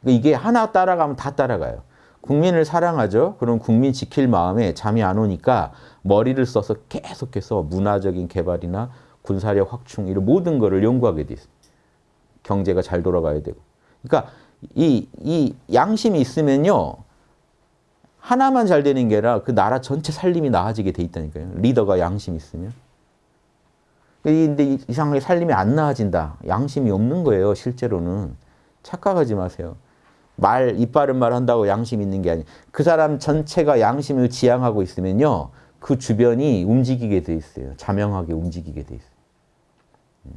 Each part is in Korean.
그러니까 이게 하나 따라가면 다 따라가요. 국민을 사랑하죠. 그럼 국민 지킬 마음에 잠이 안 오니까 머리를 써서 계속해서 문화적인 개발이나 군사력 확충 이런 모든 거를 연구하게 돼 있어요. 경제가 잘 돌아가야 되고. 그러니까 이, 이 양심이 있으면요. 하나만 잘 되는 게 아니라 그 나라 전체 살림이 나아지게 돼 있다니까요. 리더가 양심이 있으면. 근데 이상하게 살림이 안 나아진다. 양심이 없는 거예요. 실제로는. 착각하지 마세요. 말, 이빠른 말 한다고 양심 있는 게 아니에요. 그 사람 전체가 양심을 지향하고 있으면요. 그 주변이 움직이게 돼 있어요. 자명하게 움직이게 돼 있어요. 음.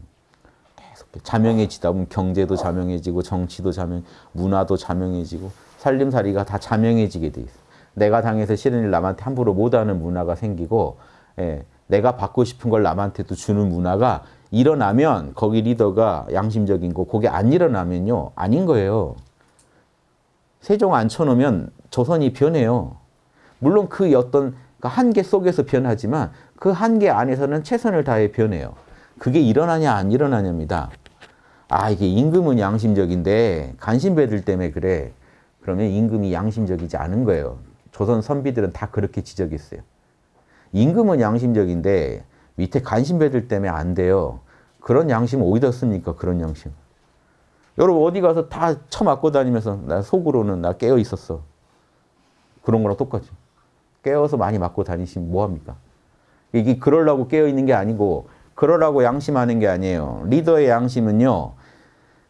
자명해지다 보면 경제도 자명해지고 정치도 자명, 문화도 자명해지고 살림살이가 다 자명해지게 돼 있어요. 내가 당해서 싫은 일 남한테 함부로 못하는 문화가 생기고 예, 내가 받고 싶은 걸 남한테도 주는 문화가 일어나면 거기 리더가 양심적인 거 그게 안 일어나면요. 아닌 거예요. 세종 앉혀놓으면 조선이 변해요. 물론 그 어떤 그 한계 속에서 변하지만 그 한계 안에서는 최선을 다해 변해요. 그게 일어나냐 안 일어나냐입니다. 아 이게 임금은 양심적인데 간신배들 때문에 그래. 그러면 임금이 양심적이지 않은 거예요. 조선 선비들은 다 그렇게 지적했어요. 임금은 양심적인데 밑에 간신배들 때문에 안 돼요. 그런 양심 어디다 씁니까? 그런 양심. 여러분 어디 가서 다 처맞고 다니면서 나 속으로는 나 깨어 있었어. 그런 거랑 똑같죠. 깨어서 많이 맞고 다니시면 뭐합니까? 이게 그러려고 깨어 있는 게 아니고 그러라고 양심하는 게 아니에요. 리더의 양심은요.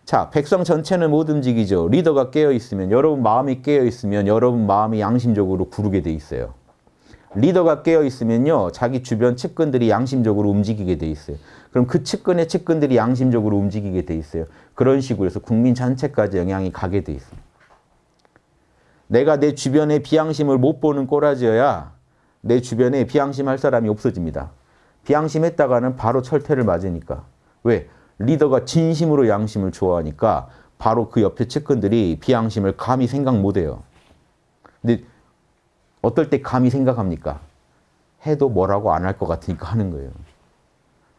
자, 백성 전체는 못 움직이죠. 리더가 깨어 있으면 여러분 마음이 깨어 있으면 여러분 마음이 양심적으로 구르게 돼 있어요. 리더가 깨어 있으면요. 자기 주변 측근들이 양심적으로 움직이게 돼 있어요. 그럼 그 측근의 측근들이 양심적으로 움직이게 돼 있어요. 그런 식으로 해서 국민 전체까지 영향이 가게 돼 있어요. 내가 내 주변에 비양심을 못 보는 꼬라지여야 내 주변에 비양심할 사람이 없어집니다. 비양심했다가는 바로 철퇴를 맞으니까. 왜? 리더가 진심으로 양심을 좋아하니까 바로 그 옆에 측근들이 비양심을 감히 생각 못해요. 근데 어떨 때 감히 생각합니까? 해도 뭐라고 안 할 것 같으니까 하는 거예요.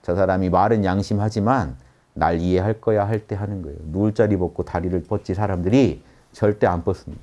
저 사람이 말은 양심하지만 날 이해할 거야 할 때 하는 거예요. 누울 자리 벗고 다리를 뻗지 사람들이 절대 안 뻗습니다.